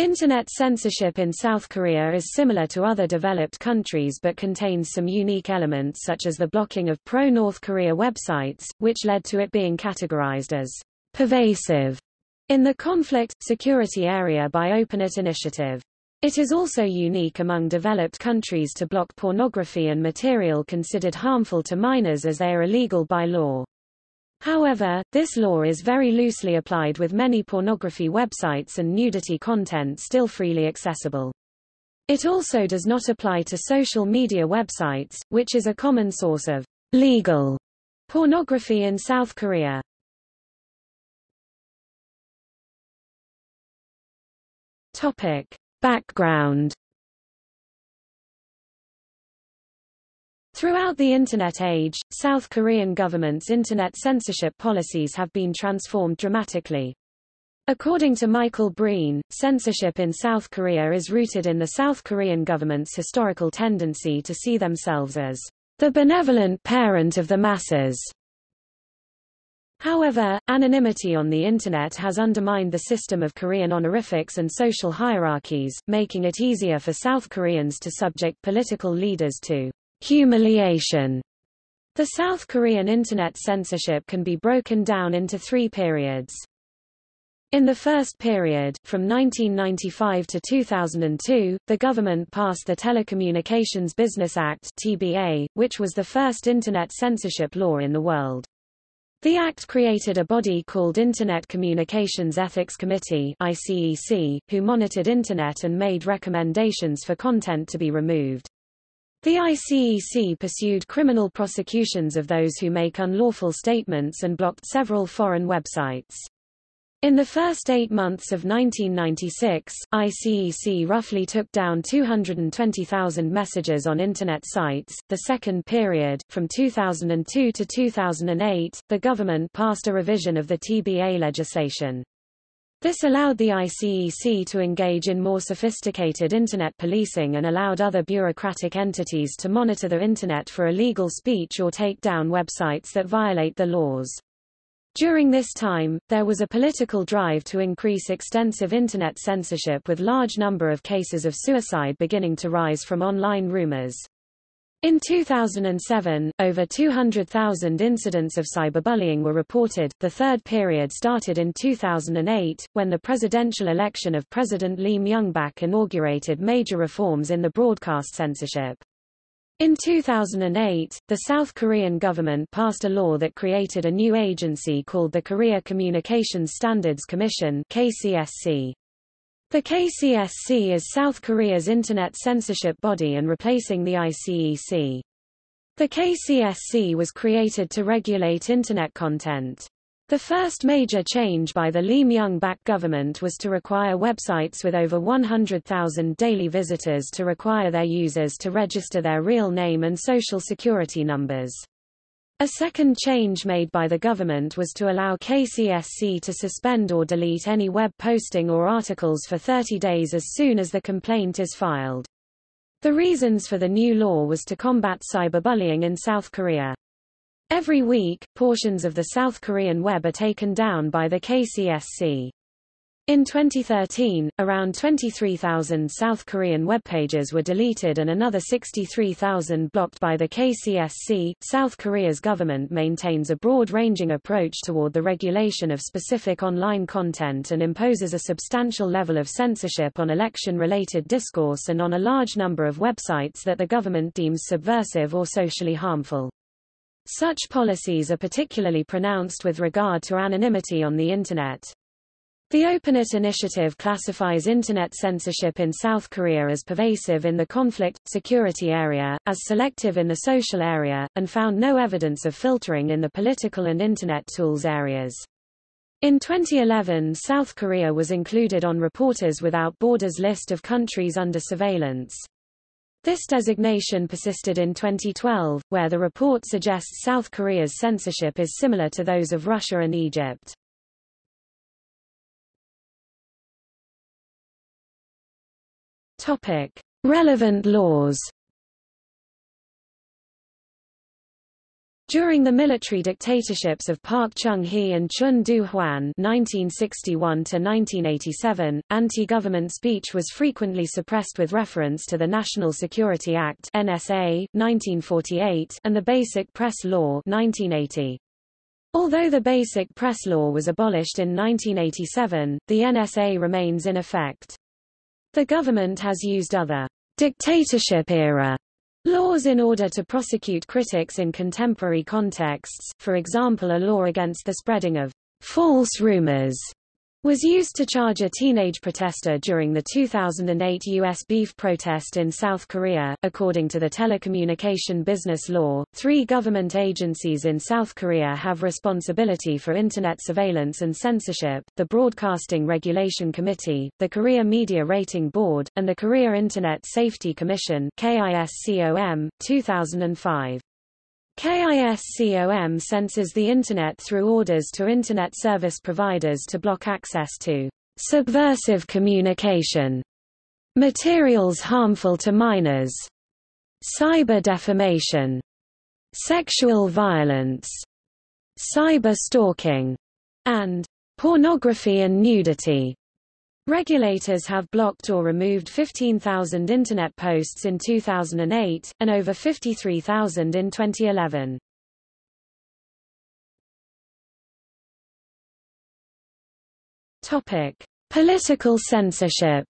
Internet censorship in South Korea is similar to other developed countries but contains some unique elements such as the blocking of pro-North Korea websites, which led to it being categorized as pervasive in the conflict, security area by OpenNet initiative. It is also unique among developed countries to block pornography and material considered harmful to minors as they are illegal by law. However, this law is very loosely applied with many pornography websites and nudity content still freely accessible. It also does not apply to social media websites, which is a common source of legal pornography in South Korea. Topic. Background Throughout the Internet age, South Korean government's Internet censorship policies have been transformed dramatically. According to Michael Breen, censorship in South Korea is rooted in the South Korean government's historical tendency to see themselves as the benevolent parent of the masses. However, anonymity on the Internet has undermined the system of Korean honorifics and social hierarchies, making it easier for South Koreans to subject political leaders to Humiliation. The South Korean Internet censorship can be broken down into three periods. In the first period, from 1995 to 2002, the government passed the Telecommunications Business Act (TBA), which was the first internet censorship law in the world. The act created a body called Internet Communications Ethics Committee (ICEC), who monitored internet and made recommendations for content to be removed. The ICEC pursued criminal prosecutions of those who make unlawful statements and blocked several foreign websites. In the first eight months of 1996, ICEC roughly took down 220,000 messages on Internet sites. The second period, from 2002 to 2008, the government passed a revision of the TBA legislation. This allowed the ICEC to engage in more sophisticated Internet policing and allowed other bureaucratic entities to monitor the Internet for illegal speech or take down websites that violate the laws. During this time, there was a political drive to increase extensive Internet censorship with large number of cases of suicide beginning to rise from online rumors. In 2007, over 200,000 incidents of cyberbullying were reported. The third period started in 2008, when the presidential election of President Lee Myung-bak inaugurated major reforms in the broadcast censorship. In 2008, the South Korean government passed a law that created a new agency called the Korea Communications Standards Commission KCSC. The KCSC is South Korea's internet censorship body and replacing the ICEC. The KCSC was created to regulate internet content. The first major change by the Lee Myung-bak government was to require websites with over 100,000 daily visitors to require their users to register their real name and social security numbers. A second change made by the government was to allow KCSC to suspend or delete any web posting or articles for 30 days as soon as the complaint is filed. The reasons for the new law was to combat cyberbullying in South Korea. Every week, portions of the South Korean web are taken down by the KCSC. In 2013, around 23,000 South Korean web pages were deleted and another 63,000 blocked by the KCSC. South Korea's government maintains a broad-ranging approach toward the regulation of specific online content and imposes a substantial level of censorship on election-related discourse and on a large number of websites that the government deems subversive or socially harmful. Such policies are particularly pronounced with regard to anonymity on the Internet. The OpenNet initiative classifies Internet censorship in South Korea as pervasive in the conflict, security area, as selective in the social area, and found no evidence of filtering in the political and Internet tools areas. In 2011 South Korea was included on Reporters Without Borders list of countries under surveillance. This designation persisted in 2012, where the report suggests South Korea's censorship is similar to those of Russia and Egypt. Topic: Relevant laws. During the military dictatorships of Park Chung-hee and Chun Doo-hwan (1961–1987), anti-government speech was frequently suppressed with reference to the National Security Act (NSA) 1948 and the Basic Press Law 1980. Although the Basic Press Law was abolished in 1987, the NSA remains in effect. The government has used other dictatorship-era Laws in order to prosecute critics in contemporary contexts, for example a law against the spreading of false rumors was used to charge a teenage protester during the 2008 U.S. beef protest in South Korea. According to the Telecommunication Business Law, three government agencies in South Korea have responsibility for Internet surveillance and censorship, the Broadcasting Regulation Committee, the Korea Media Rating Board, and the Korea Internet Safety Commission KISCOM, 2005. KISCOM censors the Internet through orders to Internet service providers to block access to subversive communication, materials harmful to minors, cyber defamation, sexual violence, cyber stalking, and pornography and nudity. Regulators have blocked or removed 15,000 Internet posts in 2008, and over 53,000 in 2011. Topic. Political censorship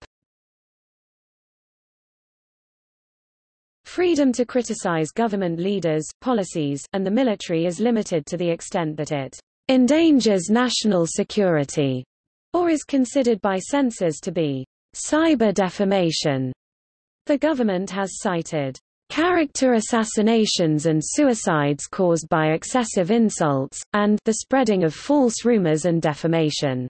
Freedom to criticize government leaders, policies, and the military is limited to the extent that it endangers national security or is considered by censors to be cyber defamation. The government has cited character assassinations and suicides caused by excessive insults, and the spreading of false rumors and defamation.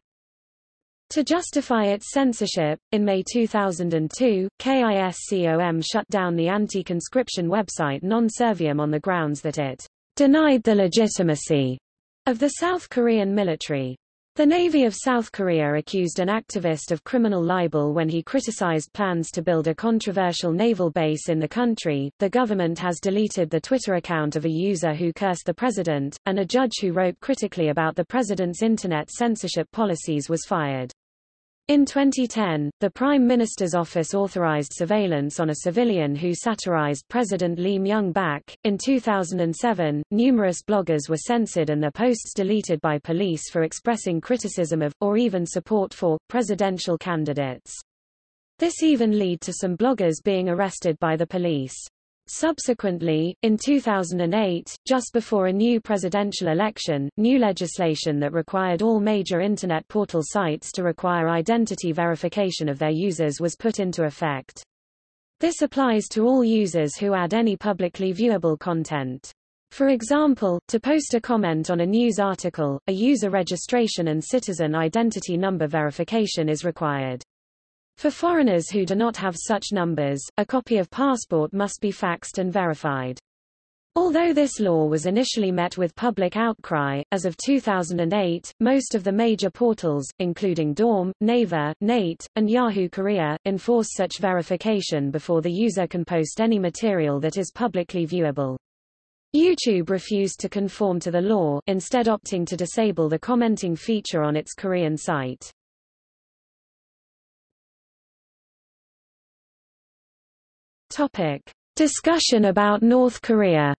To justify its censorship, in May 2002, KISCOM shut down the anti-conscription website Non-Serviam on the grounds that it denied the legitimacy of the South Korean military. The Navy of South Korea accused an activist of criminal libel when he criticized plans to build a controversial naval base in the country. The government has deleted the Twitter account of a user who cursed the president, and a judge who wrote critically about the president's internet censorship policies was fired. In 2010, the Prime Minister's office authorized surveillance on a civilian who satirized President Lee Myung-bak. In 2007, numerous bloggers were censored and their posts deleted by police for expressing criticism of, or even support for, presidential candidates. This even led to some bloggers being arrested by the police. Subsequently, in 2008, just before a new presidential election, new legislation that required all major Internet portal sites to require identity verification of their users was put into effect. This applies to all users who add any publicly viewable content. For example, to post a comment on a news article, a user registration and citizen identity number verification is required. For foreigners who do not have such numbers, a copy of passport must be faxed and verified. Although this law was initially met with public outcry, as of 2008, most of the major portals, including Daum, Naver, Nate, and Yahoo Korea, enforce such verification before the user can post any material that is publicly viewable. YouTube refused to conform to the law, instead opting to disable the commenting feature on its Korean site. Topic. Discussion about North Korea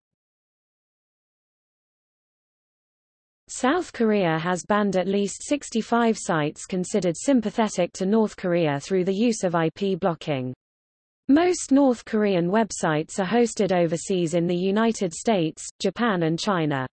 South Korea has banned at least 65 sites considered sympathetic to North Korea through the use of IP blocking. Most North Korean websites are hosted overseas in the United States, Japan and China.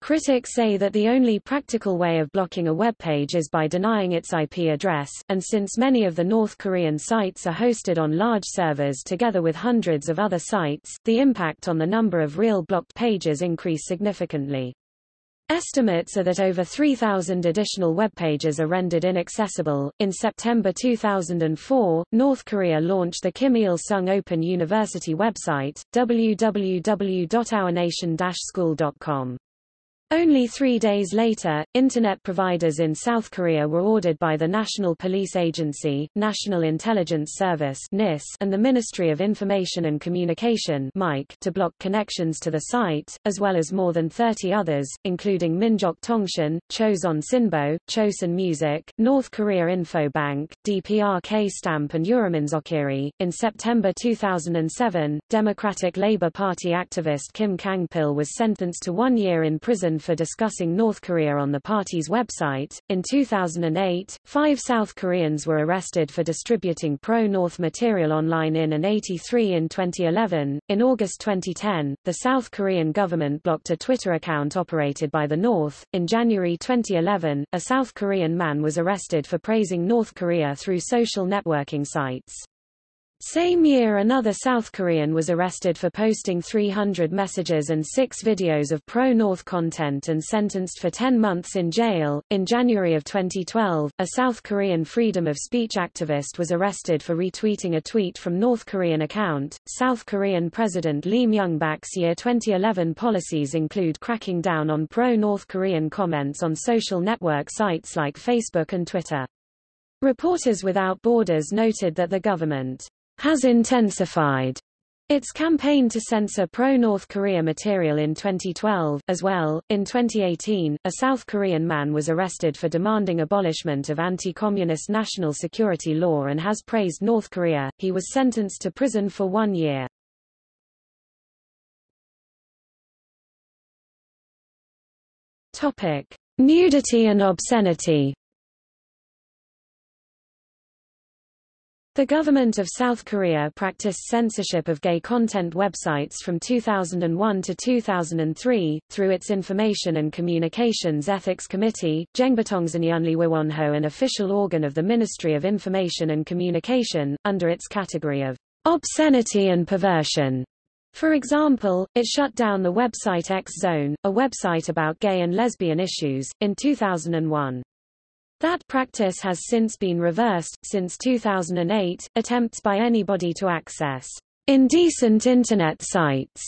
Critics say that the only practical way of blocking a web page is by denying its IP address, and since many of the North Korean sites are hosted on large servers together with hundreds of other sites, the impact on the number of real blocked pages increase significantly. Estimates are that over 3,000 additional web pages are rendered inaccessible. In September 2004, North Korea launched the Kim Il Sung Open University website, www.ournation-school.com. Only three days later, Internet providers in South Korea were ordered by the National Police Agency, National Intelligence Service and the Ministry of Information and Communication to block connections to the site, as well as more than 30 others, including Minjok Tongshin, Chosun Sinbo, Chosun Music, North Korea Info Bank, DPRK Stamp and Uriminzokkiri. In September 2007, Democratic Labour Party activist Kim Kang-pil was sentenced to one year in prison for discussing North Korea on the party's website. In 2008, five South Koreans were arrested for distributing pro-North material online in and 83 in 2011. In August 2010, the South Korean government blocked a Twitter account operated by the North. In January 2011, a South Korean man was arrested for praising North Korea through social networking sites. Same year another South Korean was arrested for posting 300 messages and six videos of pro-North content and sentenced for 10 months in jail. In January of 2012, a South Korean freedom of speech activist was arrested for retweeting a tweet from North Korean account. South Korean President Lee Myung-bak's year 2011 policies include cracking down on pro-North Korean comments on social network sites like Facebook and Twitter. Reporters Without Borders noted that the government has intensified its campaign to censor pro-North Korea material in 2012, as well. In 2018, a South Korean man was arrested for demanding abolishment of anti-communist national security law and has praised North Korea. He was sentenced to prison for one year. Topic: Nudity and obscenity. The government of South Korea practiced censorship of gay content websites from 2001 to 2003, through its Information and Communications Ethics Committee, Jengbatongsanyunliwiwonho an official organ of the Ministry of Information and Communication, under its category of obscenity and perversion. For example, it shut down the website X Zone, a website about gay and lesbian issues, in 2001. That practice has since been reversed. Since 2008, attempts by anybody to access indecent Internet sites,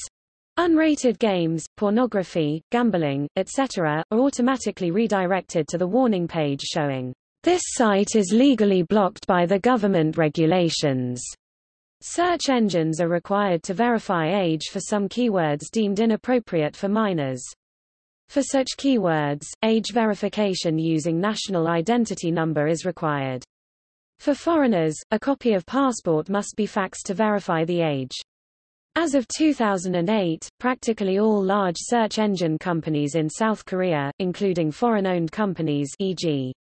unrated games, pornography, gambling, etc., are automatically redirected to the warning page showing, This site is legally blocked by the government regulations. Search engines are required to verify age for some keywords deemed inappropriate for minors. For such keywords, age verification using national identity number is required. For foreigners, a copy of passport must be faxed to verify the age. As of 2008, practically all large search engine companies in South Korea, including foreign-owned companies e.g.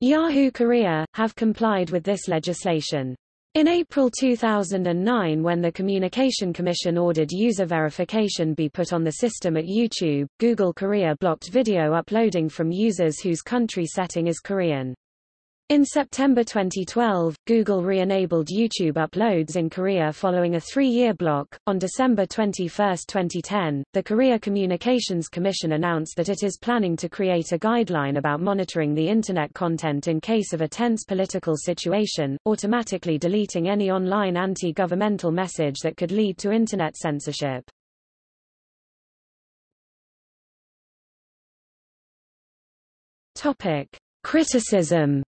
Yahoo Korea, have complied with this legislation. In April 2009 when the Communication Commission ordered user verification be put on the system at YouTube, Google Korea blocked video uploading from users whose country setting is Korean. In September 2012, Google re-enabled YouTube uploads in Korea following a three-year block. On December 21, 2010, the Korea Communications Commission announced that it is planning to create a guideline about monitoring the Internet content in case of a tense political situation, automatically deleting any online anti-governmental message that could lead to Internet censorship. Topic. Criticism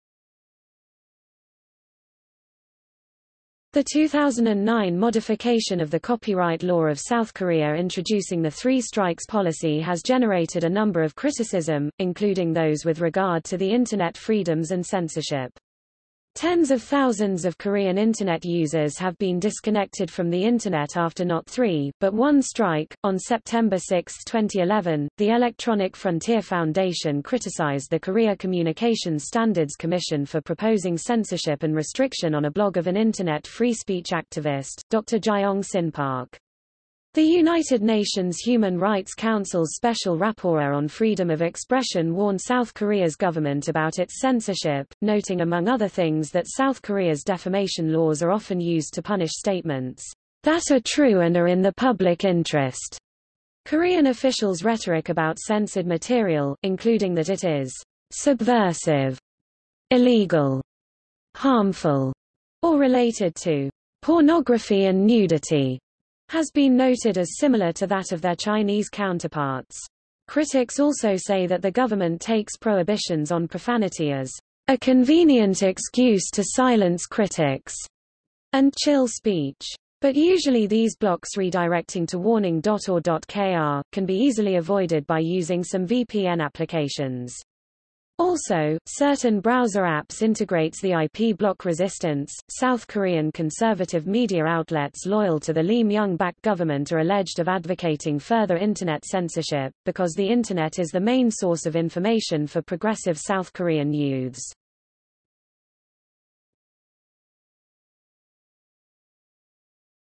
The 2009 modification of the copyright law of South Korea introducing the three strikes policy has generated a number of criticism, including those with regard to the Internet freedoms and censorship. Tens of thousands of Korean Internet users have been disconnected from the Internet after not three, but one strike. On September 6, 2011, the Electronic Frontier Foundation criticized the Korea Communications Standards Commission for proposing censorship and restriction on a blog of an Internet free speech activist, Dr. Jayong Sin Park. The United Nations Human Rights Council's Special Rapporteur on Freedom of Expression warned South Korea's government about its censorship, noting among other things that South Korea's defamation laws are often used to punish statements that are true and are in the public interest. Korean officials' rhetoric about censored material, including that it is subversive, illegal, harmful, or related to pornography and nudity, has been noted as similar to that of their Chinese counterparts. Critics also say that the government takes prohibitions on profanity as a convenient excuse to silence critics and chill speech. But usually these blocks redirecting to warning.or.kr, can be easily avoided by using some VPN applications. Also, certain browser apps integrates the IP block resistance. South Korean conservative media outlets loyal to the Lee Myung-bak government are alleged of advocating further internet censorship, because the internet is the main source of information for progressive South Korean youths.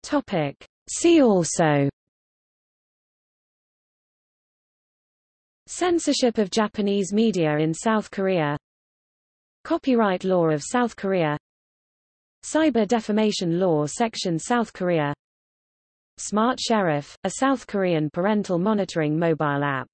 Topic. See also Censorship of Japanese media in South Korea Copyright law of South Korea Cyber defamation law section South Korea Smart Sheriff, a South Korean parental monitoring mobile app